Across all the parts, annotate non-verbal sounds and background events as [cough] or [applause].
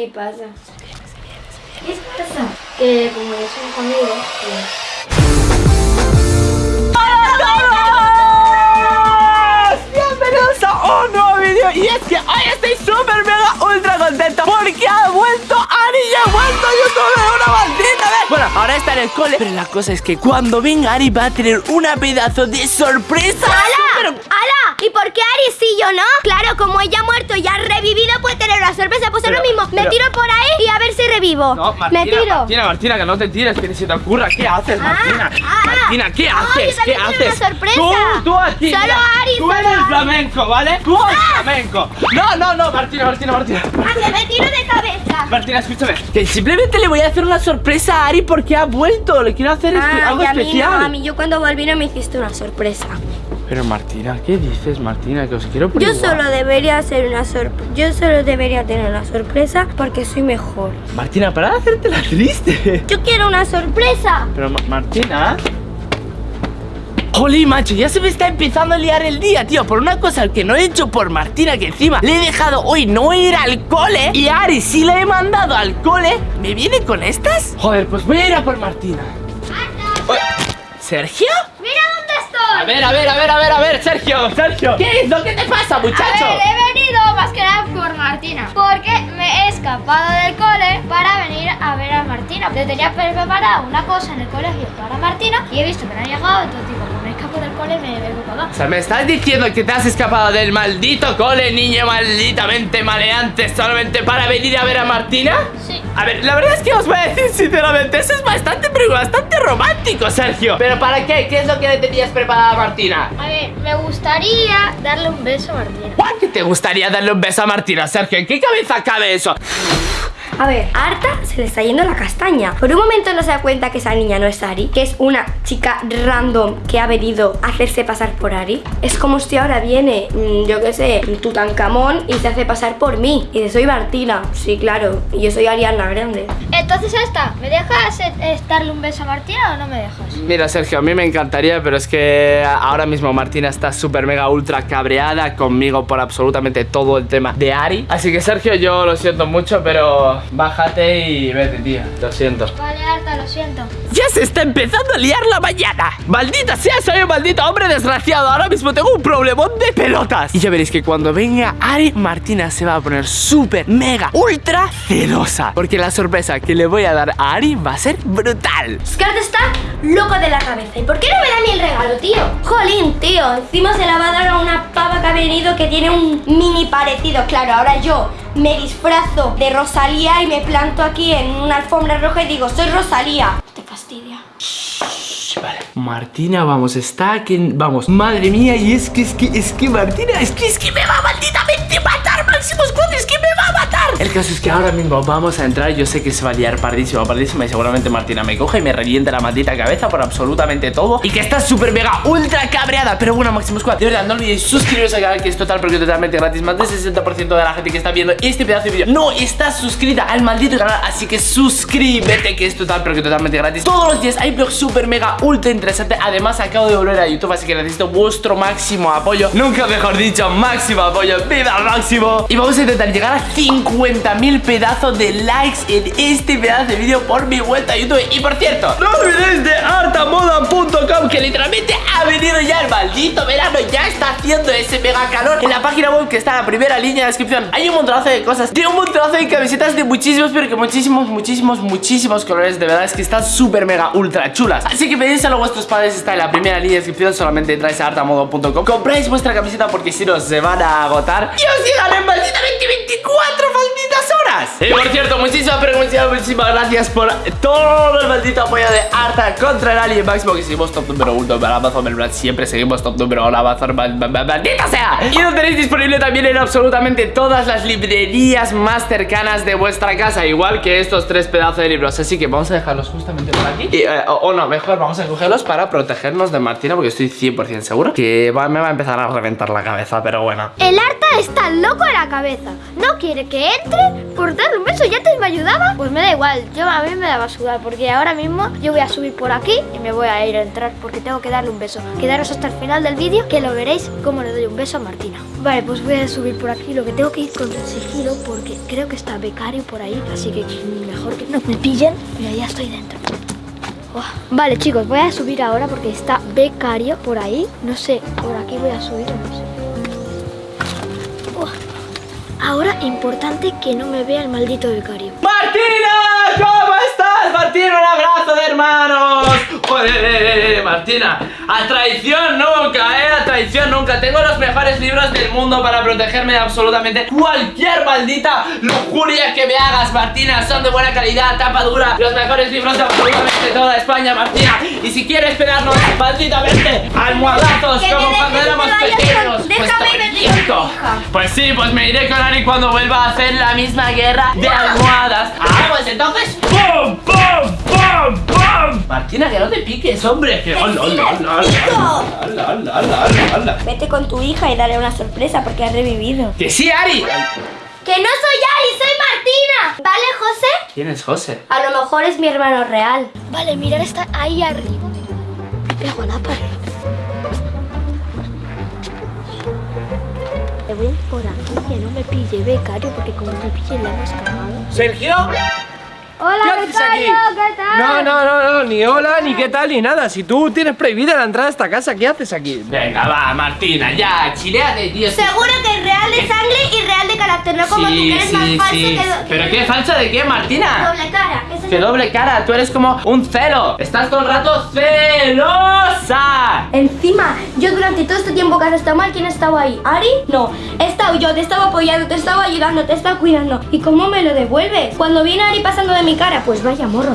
¿Qué pasa? ¿Qué pasa? Que como es un conmigo, pues... Bienvenidos a un nuevo vídeo Y es que hoy estoy súper mega ultra contento Porque ha vuelto Ari y ha vuelto YouTube de una maldita vez Bueno, ahora está en el cole Pero la cosa es que cuando venga Ari va a tener una pedazo de sorpresa ¡Hala! Pero-. ¿Y por qué Ari sí yo no? Claro, como ella ha muerto y ha revivido, puede tener una sorpresa. Pues es lo mismo. Me pero- tiro por ahí y a ver si revivo. No, Martina, me tiro. Martina, Martina, que no te tires, que ni se te ocurra ¿Qué haces, Ah, Martina? ah. Martina, ¿qué No, haces? yo ¿Qué haces? una sorpresa. Tú, tú aquí Solo mira, Ari, Tú eres Ari. flamenco, ¿vale? Tú eres flamenco No, no, no, Martina, Martina, Martina Ah, me tiro de cabeza. Martina, escúchame Que simplemente le voy a hacer una sorpresa a Ari porque ha vuelto Le quiero hacer algo y a mí especial no, a mí yo cuando volví no me hiciste una sorpresa. Pero Martina, ¿qué dices, Martina? Que os quiero Yo probar solo debería hacer una sorpresa. Yo solo debería tener una sorpresa porque soy mejor. Martina, para de hacerte la triste Yo quiero una sorpresa. Pero Ma- Martina Jolín, macho, ya se me está empezando a liar el día, tío Por una cosa que no he hecho por Martina Que encima le he dejado hoy no ir al cole Y a Ari sí la he mandado al cole ¿Me viene con estas? Joder, pues voy a ir a por Martina ¿Sergio? Mira. A ver, a ver, a ver, a ver, a ver, Sergio, Sergio ¿Qué es que te pasa, muchacho? A ver, he venido más que nada por Martina. Porque me he escapado del cole para venir a ver a Martina. Le tenía preparada una cosa en el colegio para Martina y he visto que no ha llegado. Entonces digo, me escapo del cole, me vengo para acá. O sea, ¿me estás diciendo que te has escapado del maldito cole, niño malditamente maleante, solamente para venir a ver a Martina? Sí. A ver, la verdad es que os voy a decir sinceramente, eso es bastante, bastante romántico, Sergio. ¿Pero para qué? ¿Qué es lo que le tenías preparada a Martina? A ver, me gustaría darle un beso a Martina. ¿Por qué te gustaría darle un beso a Martina, Sergio? ¿En qué cabeza cabe eso? A ver, a Arta se le está yendo la castaña. Por un momento no se da cuenta que esa niña no es Ari, que es una chica random que ha venido a hacerse pasar por Ari. Es como si ahora viene, mm, yo qué sé, Tutankamón y se hace pasar por mí. Y dice, soy Martina. Sí, claro. Y yo soy Ariana Grande. Entonces esta, ¿me dejas eh, darle un beso a Martina o no me dejas? Mira, Sergio, a mí me encantaría, pero es que ahora mismo Martina está súper mega ultra cabreada conmigo por absolutamente todo el tema de Ari. Así que, Sergio, yo lo siento mucho, pero bájate y vete, tía. Lo siento. Vale, Arta, lo siento. Ya se está empezando a liar la mañana. Maldita sea, soy un maldito hombre desgraciado. Ahora mismo tengo un problemón de pelotas. Y ya veréis que cuando venga Ari, Martina se va a poner súper, mega, ultra celosa. Porque la sorpresa que le voy a dar a Ari va a ser brutal. Scar está loco de la cabeza. ¿Y por qué no me da ni el regalo, tío? Jolín, tío. Encima se la va a dar a una pava que ha venido que tiene un mini parecido. Claro, ahora yo me disfrazo de Rosalía y me planto aquí en una alfombra roja y digo, soy Rosalía. Te fastidia. Vale. Martina, vamos, está aquí. Vamos, madre mía, y es que, es que, es que Martina, es que, es que me va malditamente matar, Máximo Squad, es que me va. El caso es que ahora mismo vamos a entrar. Yo sé que se va a liar pardísima, pardísima, y seguramente Martina me coge y me revienta la maldita cabeza por absolutamente todo. Y que está súper mega ultra cabreada. Pero bueno, Máximo Squad, de verdad, no olvidéis suscribiros al canal que es total porque totalmente gratis. Más del 60% de la gente que está viendo este pedazo de vídeo no está suscrita al maldito canal. Así que suscríbete, que es total porque totalmente gratis. Todos los días hay vlogs súper mega ultra interesante. Además, acabo de volver a YouTube, así que necesito vuestro máximo apoyo. Nunca mejor dicho, máximo apoyo. ¡Viva máximo! Y vamos a intentar llegar a 50.000 pedazos de likes en este pedazo de vídeo por mi vuelta a YouTube. Y por cierto, no olvidéis de artamoda.com, que literalmente ha venido ya el maldito verano. Ya está haciendo ese mega calor. En la página web que está en la primera línea de descripción, hay un montonazo de cosas. De un montonazo de camisetas de muchísimos, pero que muchísimos, muchísimos, muchísimos colores. De verdad es que están súper mega ultra chulas. Así que pedíselo a vuestros padres, está en la primera línea de descripción. Solamente entráis a artamodo.com. Compráis vuestra camiseta porque si no se van a agotar. Y os llegan en malditamente 24 malditas Y por cierto, muchísimas, pero muchísimas, muchísimas gracias por todo el maldito apoyo de Arta contra el Alien Máximo. Que seguimos top número uno en Amazon, ¿verdad? Siempre seguimos top número uno en Amazon, mal- mal- mal- maldita sea. Y lo tenéis disponible también en absolutamente todas las librerías más cercanas de vuestra casa. Igual que estos tres pedazos de libros. Así que vamos a dejarlos justamente por aquí. Eh, o, no, mejor vamos a cogerlos para protegernos de Martina. Porque estoy 100% seguro que me va a empezar a reventar la cabeza. Pero bueno. El Arta está loco de la cabeza. No quiere que entre por un beso, ya antes me ayudaba. Pues me da igual, yo a mí me daba sudar porque ahora mismo yo voy a subir por aquí y me voy a ir a entrar porque tengo que darle un beso. Quedaros hasta el final del vídeo que lo veréis cómo le doy un beso a Martina. Vale, pues voy a subir por aquí, lo que tengo que ir con sigilo porque creo que está becario por ahí, así que mejor que no me pillen. Mira, ya estoy dentro. Vale chicos, voy a subir ahora porque está becario por ahí. No sé, por aquí voy a subir, no sé. Ahora importante que no me vea el maldito becario. ¡Martina! ¿Cómo estás? Martina, un abrazo de hermanos. Joder, Martina, a traición nunca, eh, a traición nunca. Tengo los mejores libros del mundo para protegerme de absolutamente cualquier maldita lujuria que me hagas, Martina. Son de buena calidad, tapa dura, los mejores libros de absolutamente de toda España, Martina. Y si quieres pegarnos malditamente almohadazos como cuando éramos pequeños, pues Pues sí, pues me iré con Ari cuando vuelva a hacer la misma guerra de ¡Ah! almohadas. Ah, pues entonces. ¡Pum, pum, pum, pum! Martina, que no te piques, hombre. Vete con tu hija y dale una sorpresa porque has revivido. ¡Que sí, Ari! ¡Que no soy Ari, soy Martina! ¿Vale, José? ¿Quién es José? A lo mejor es mi hermano real. Vale, mirad, está ahí arriba. Me pego a la pared. Me voy por aquí, que no me pille becario, porque como me pille la hemos cagado. ¿Sergio? Hola, ¿Qué haces aquí? ¿qué tal? No, no, no, no, ni hola, ni qué tal, ni nada. Si tú tienes prohibida la entrada a esta casa, ¿qué haces aquí? Venga, va, Martina, ya, chileate, tío. Seguro que es real de sangre y real de carácter, no como tú que eres más falso que, ¿Pero que qué falsa de qué, Martina? doble cara. Eso ¡Qué es- doble cara! Tú eres como un celo. Estás todo el rato celosa. Encima, yo durante todo este tiempo que has estado mal, ¿quién ha estado ahí? ¿Ari? No. Estado yo, te he estado apoyando, te he estado ayudando, te he estado cuidando. ¿Y cómo me lo devuelves? Cuando viene Ari pasando de mi cara, pues vaya morro.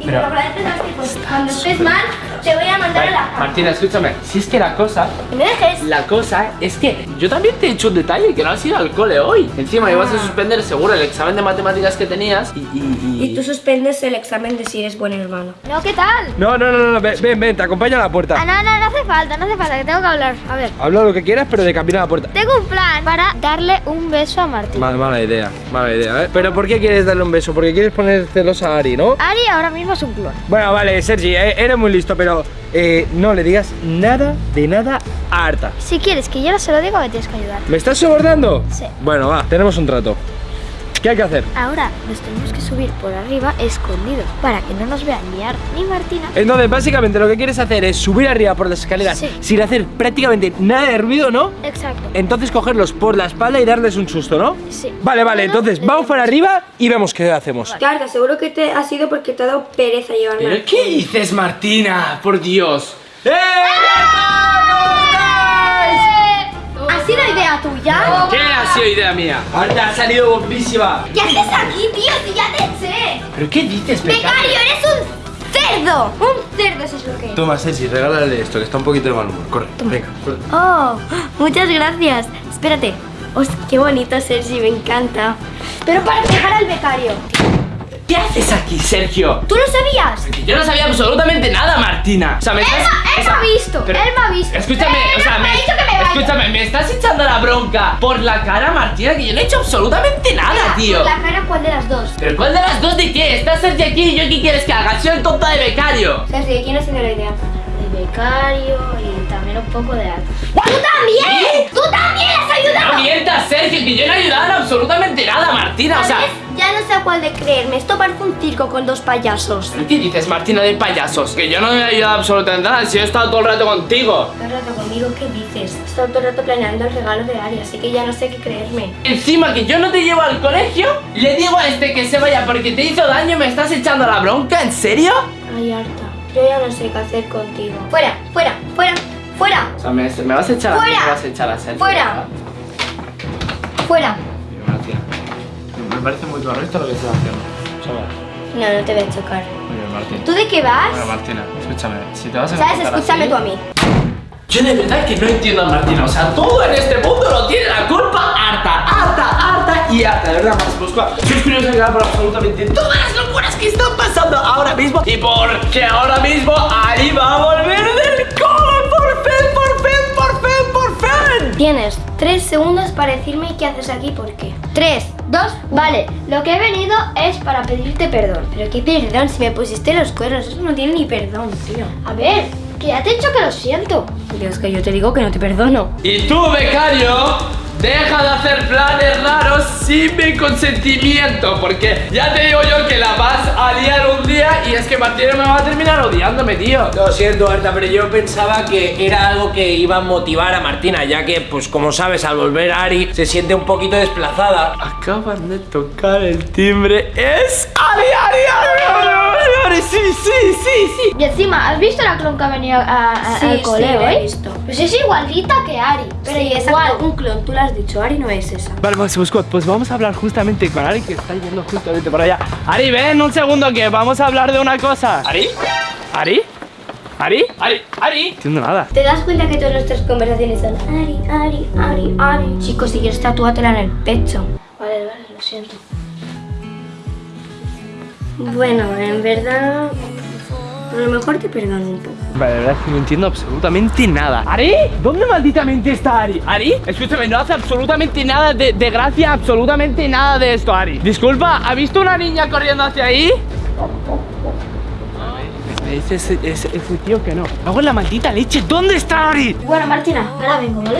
Y Pero- lo agradeces así, pues cuando estés mal, te voy a mandar a la cama. Martina, escúchame. Si es que la cosa Que me dejes. La cosa es que yo también te he hecho un detalle que no has ido al cole hoy. Encima ibas a suspender seguro el examen de matemáticas que tenías y. y, y- Y tú suspendes el examen de si eres buen hermano. No, ¿qué tal? No, no, no, no, ven, ven, ven, te acompaño a la Ah, puerta. no, no, no hace falta, no hace falta, que tengo que hablar. A ver, Habla lo que quieras, pero de camino a la puerta. tengo un plan para darle un beso a Martín. Mala, mala idea, mala idea, ¿eh? Pero ¿por qué quieres darle un beso? Porque quieres poner celosa a Ari, ¿no? Ari ahora mismo es un clon. Bueno, vale, Sergi, eh, eres muy listo, pero eh, no le digas nada de nada a Arta. Si quieres que yo no se lo diga, me tienes que ayudar. ¿Me estás sobornando? Sí. Bueno, va, tenemos un trato. ¿Qué hay que hacer? Ahora nos tenemos que subir por arriba escondidos para que no nos vean ni Ar ni Martina. Entonces, básicamente lo que quieres hacer es subir arriba por las escaleras Sí. sin hacer prácticamente nada de ruido, ¿no? Exacto. Entonces cogerlos por la espalda y darles un susto, ¿no? Sí. Vale, vale, Bueno, entonces vamos para arriba y vemos qué hacemos. Claro, te aseguro que te ha sido porque te ha dado pereza llevarme. ¿Pero qué dices, Martina? Por Dios. ¡Eh! ¿Ha sido idea tuya? ¿Qué ha sido idea mía? Arta ha salido bombísima. ¿Qué haces aquí, tío? Si ya te eché. ¿Pero qué dices, becario? Becario, eres un cerdo. Un cerdo, eso es lo que es. Toma, Sergi, regálale esto, que está un poquito de mal humor. Corre, venga. corre. Oh, muchas gracias. Espérate. Os, qué bonito, Sergi, me encanta. Pero para dejar al becario. ¿Qué haces aquí, Sergio? ¿Tú lo sabías? Que Yo no sabía absolutamente nada, Martina. O sea, me Él, estás. ma- él me ha visto, pero- él me ha visto. Escúchame, Él o sea, no me me, ha dicho que me vaya. escúchame, me estás echando la bronca por la cara, Martina, que yo no he hecho absolutamente nada, tío. ¿La cara cuál de las dos? ¿Pero cuál de las dos de qué? ¿Estás Sergio aquí y yo qué quieres que haga? Soy el tonta de becario. Sergi, ¿quién ha sido la idea? De becario y un poco de Ar. ¡Tú también! ¡Tú también has No ayudado! mientas, Sergio, que yo no he ayudado en absolutamente nada, Martina. O sea. Ya no sé a cuál de creerme. Esto parece un circo con dos payasos. ¿pero ¿qué dices, Martina, de payasos? Que yo no me he ayudado absolutamente nada, si yo he estado todo el rato contigo. Todo el rato conmigo, ¿qué dices? He estado todo el rato planeando el regalo de Ari, así que ya no sé qué creerme. Encima que yo no te llevo al colegio, le digo a este que se vaya porque te hizo daño, me estás echando la bronca, ¿en serio? Ay, harta. Yo ya no sé qué hacer contigo. ¡Fuera! ¡Fuera! ¡Fuera! ¡Fuera! O sea, me, me vas a echar a me vas a echar a Sergio. ¡Fuera! ¡Fuera! Mira, Martina, Me parece muy correcto lo que estás haciendo. ¿Sabes? No, no te voy a chocar. Muy bien, Martina. ¿Tú de qué vas? Bueno, Martina, escúchame. Si te vas a ¿Sabes? Escúchame así- tú a mí. Yo de verdad que no entiendo a Martina. O sea, todo en este mundo lo tiene la culpa harta, harta, harta y harta. De verdad, más busco. Suscribiros al canal por absolutamente todas las locuras que están pasando ahora mismo. Y porque ahora mismo Ari va a volver del cole. Tienes tres segundos para decirme qué haces aquí y por qué. Tres, Dos, vale, lo que he venido es para pedirte perdón. Pero qué perdón, si me pusiste los cuernos, eso no tiene ni perdón, tío. A ver, que ya te he dicho que lo siento. Dios, que yo te digo que no te perdono. Y tú, becario, deja de hacer planes raros sin mi consentimiento, porque ya te digo yo que la vas a liar un día y es que Martina me va a terminar odiándome, tío. Lo siento, Arta, pero yo pensaba que era algo que iba a motivar a Martina, ya que, pues como sabes, al volver Ari se siente un poquito desplazada. Acaban de tocar el timbre. ¡Es Ari, Ari, Ari! ¡Sí, sí, sí, sí! Y encima, ¿has visto la clon que ha venido a- a- Sí, al sí, cole la he hoy? visto. Pues es igualita que Ari. Pero Sí, igual. exacto, un clon, tú lo has dicho, Ari no es esa. Vale, Máximo Squad, pues vamos a hablar justamente con Ari, que está yendo justamente por allá. Ari, ven un segundo, que vamos a hablar de una cosa. ¿Ari? ¿Ari? ¿Ari? ¿Ari? ¿Ari? No entiendo nada. ¿Te das cuenta que todas nuestras conversaciones son Ari, Ari, Ari, Ari? Chicos, si quieres tatúatela en el pecho. Vale, vale, lo siento. Bueno, en verdad, a lo mejor te perdono un poco. Vale, de verdad es que no entiendo absolutamente nada. ¿Ari? ¿Dónde malditamente está Ari? ¿Ari? Escúchame, no hace absolutamente nada de, de gracia, absolutamente nada de esto, Ari. Disculpa, ¿ha visto una niña corriendo hacia ahí? Me dice ese, ese, ese tío que no. Hago la maldita leche. ¿Dónde está Ari? Bueno, Martina, ahora vengo, ¿vale?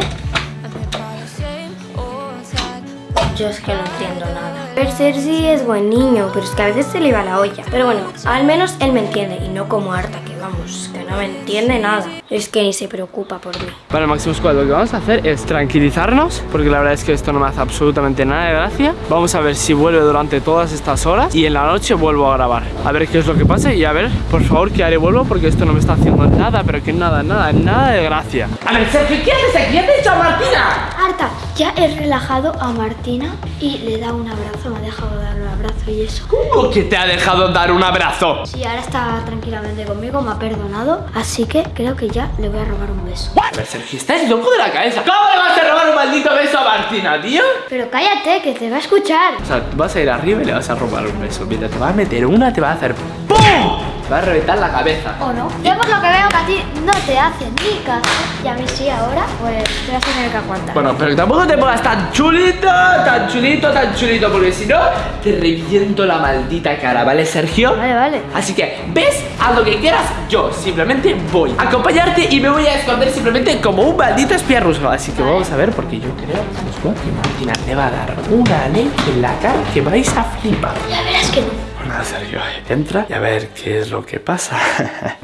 Yo es que no entiendo nada. El Sergi es buen niño, pero es que a veces se le va la olla. Pero bueno, al menos él me entiende y no como Arta, que vamos, que no me entiende nada. Es que ni se preocupa por mí. Vale, Máximo Squad, lo que vamos a hacer es tranquilizarnos, porque la verdad es que esto no me hace absolutamente nada de gracia. Vamos a ver si vuelve durante todas estas horas y en la noche vuelvo a grabar. A ver qué es lo que pasa y a ver, por favor, que haré vuelvo, porque esto no me está haciendo nada, pero que nada, nada, nada de gracia. A ver, Sergio, ¿qué haces aquí? ¿Ya te he dicho a Martina? Arta, ya he relajado a Martina y le he dado un abrazo, me ha dejado dar un abrazo y eso. ¿Cómo que te ha dejado dar un abrazo? Sí, ahora está tranquilamente conmigo, me ha perdonado, así que creo que ya le voy a robar un beso. A ver, Sergio, estás loco de la cabeza. ¿Cómo le vas a robar un maldito beso a Martina, tío? Pero cállate, que te va a escuchar. O sea, tú vas a ir arriba y le vas a robar un beso. Mira, te va a meter una, te va a hacer ¡PUM! Va a reventar la cabeza. ¿O no? Yo por lo que veo que a ti no te hacen ni caso y a mí sí ahora, pues te vas a tener que aguantar. Bueno, pero tampoco te pongas tan chulito, tan chulito, tan chulito, porque si no, te reviento la maldita cara, ¿vale, Sergio? Vale, vale. Así que, ¿ves? Haz lo que quieras, yo simplemente voy a acompañarte y me voy a esconder simplemente como un maldito espía ruso. Así que vamos a ver, porque yo creo que Martina te va a dar una ley en la cara que vais a flipar. Ya verás que no. Bueno, Sergio, entra y a ver qué es lo que pasa. [laughs]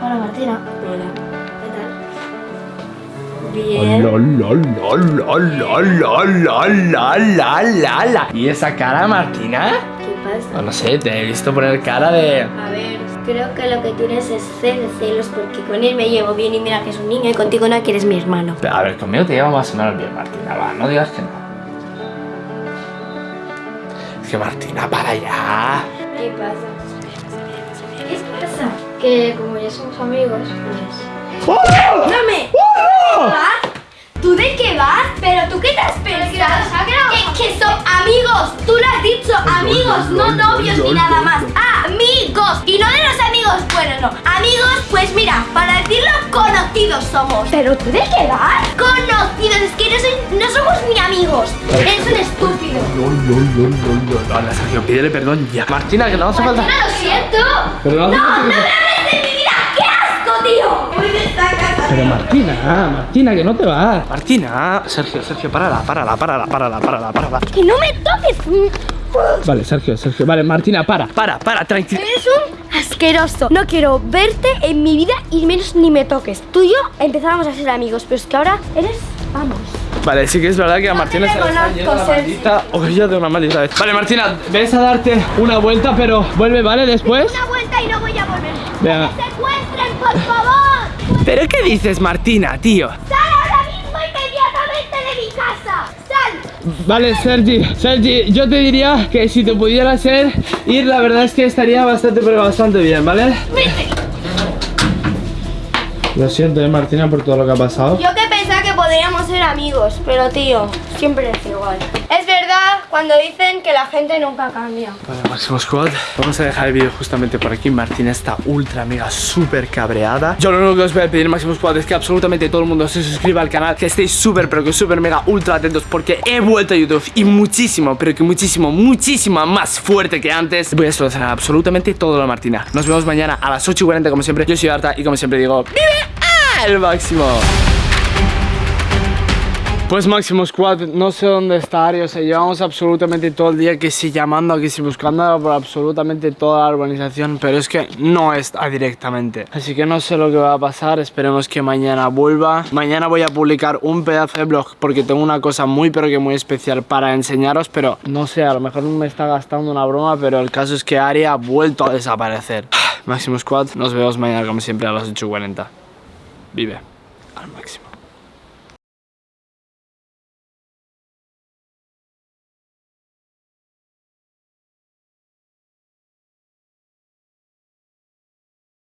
Hola Martina. Hola. ¿Qué tal? Bien. ¿Y esa cara, Martina? ¿Qué pasa? No, no sé, te he visto poner cara de... A ver, creo que lo que tienes es cel- celos porque con él me llevo bien y mira que es un niño y contigo no que eres mi hermano. A ver, conmigo te lleva más o menos bien, Martina, va, no digas que no. Martina, para allá. ¿Qué pasa? ¿Qué pasa? Que como ya somos amigos, pues... ¡No me! ¿Vas? ¿Tú de qué vas? ¿Pero tú qué te has pensado? que que son amigos, tú lo has dicho, amigos, no novios ni nada más. Amigos, y no de los amigos, bueno, no. Amigos, pues mira, para decirlo, conocidos somos. ¿Pero tú de qué vas? Conocidos, es que no, soy- no somos ni amigos. Eres un estúpido. Hola, Sergio, pídele perdón ya. Martina, que no hace falta... Martina, lo siento. Pero no ¡No, no me hables de mi vida! ¡Qué asco, tío! Pero Martina, Martina, que no te vas. Martina, Sergio, Sergio, párala, párala, párala, párala, párala, párala. ¡Que no me toques! Vale, Sergio, Sergio. Vale, Martina, para, para, para, tranquila. Eres un asqueroso. No quiero verte en mi vida y menos ni me toques. Tú y yo empezábamos a ser amigos, pero es que ahora eres. Vamos. Vale, sí que es verdad que a No Martina se la Sergio. maldita olla de una maldita vez. Vale, Martina, ves a darte una vuelta, pero vuelve, ¿vale? Después. Una vuelta y no voy a volver. Venga. ¡Secuestren, por favor! ¿Pero qué dices, Martina, tío? Vale, Sergi, Sergi, yo te diría que si te pudiera ser ir, la verdad es que estaría bastante, pero bastante bien, ¿vale? Lo siento, eh, Martina, por todo lo que ha pasado. Yo que pensaba que podríamos ser amigos, pero tío, siempre es igual. Cuando dicen que la gente nunca cambia. Vale, Máximo Squad. Vamos a dejar el vídeo justamente por aquí. Martina está ultra mega súper cabreada. Yo lo único que os voy a pedir, Máximo Squad, es que absolutamente todo el mundo se suscriba al canal. Que estéis súper, pero que súper mega ultra atentos. Porque he vuelto a YouTube y muchísimo, pero que muchísimo, muchísimo más fuerte que antes. Voy a solucionar absolutamente todo lo Martina. Nos vemos mañana a las 8 y 40 como siempre. Yo soy Arta y como siempre digo, ¡Vive al máximo! Pues Máximo Squad, no sé dónde está Ari, o sea, llevamos absolutamente todo el día que sí llamando, que sí buscando por absolutamente toda la urbanización, pero es que no está directamente. Así que no sé lo que va a pasar, esperemos que mañana vuelva. Mañana voy a publicar un pedazo de blog porque tengo una cosa muy pero que muy especial para enseñaros, pero no sé, a lo mejor me está gastando una broma, pero el caso es que Ari ha vuelto a desaparecer. [sighs] Máximo Squad, nos vemos mañana como siempre a las 8.40. Vive al máximo.